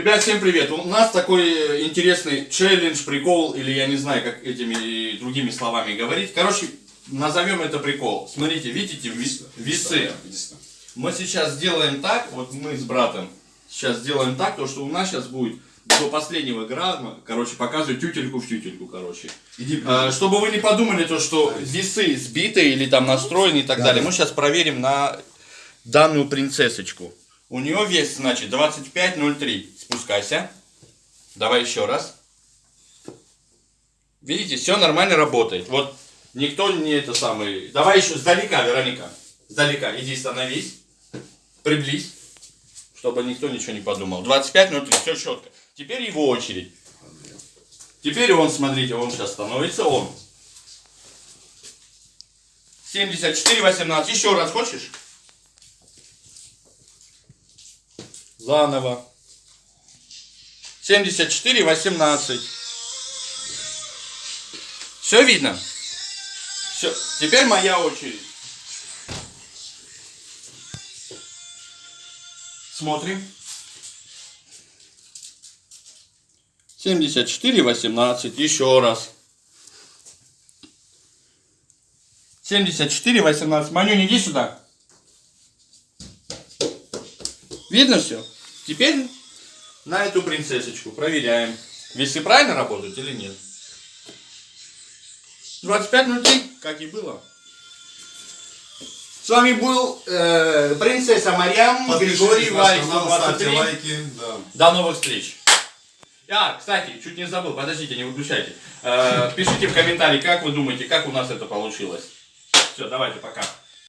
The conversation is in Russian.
Ребят, всем привет! У нас такой э, интересный челлендж, прикол, или я не знаю, как этими другими словами говорить. Короче, назовем это прикол. Смотрите, видите ви- весы? Мы сейчас сделаем так, вот мы с братом сейчас сделаем так, то что у нас сейчас будет до последнего грамма, короче, показываю тютельку в тютельку, короче. Иди, А, Чтобы вы не подумали, то, что весы сбиты или там настроены и так Да, далее, да. мы сейчас проверим на данную принцессочку. У нее вес, значит, 25,03. Спускайся. Давай еще раз. Видите, все нормально работает. Вот никто не это самый. Давай еще сдалека, Вероника. Сдалека. Иди становись. Приблизь. Чтобы никто ничего не подумал. 25,03. Все четко. Теперь его очередь. Теперь он, смотрите, он сейчас становится, он. 74, 18. Еще раз хочешь? Заново. 74, 18. Все видно? Все. Теперь моя очередь. Смотрим. 74, 18. Еще раз. 74, 18. Манюнь, иди сюда. Видно все? Теперь на эту принцессочку проверяем. Весы правильно работают или нет? 25.03, как и было. С вами был э, принцесса Марьям, Григорий канал, ставьте 123. лайки. Да. До новых встреч. А, кстати, чуть не забыл, подождите, не выключайте. Э, пишите в комментарии, как вы думаете, как у нас это получилось. Все, давайте, пока.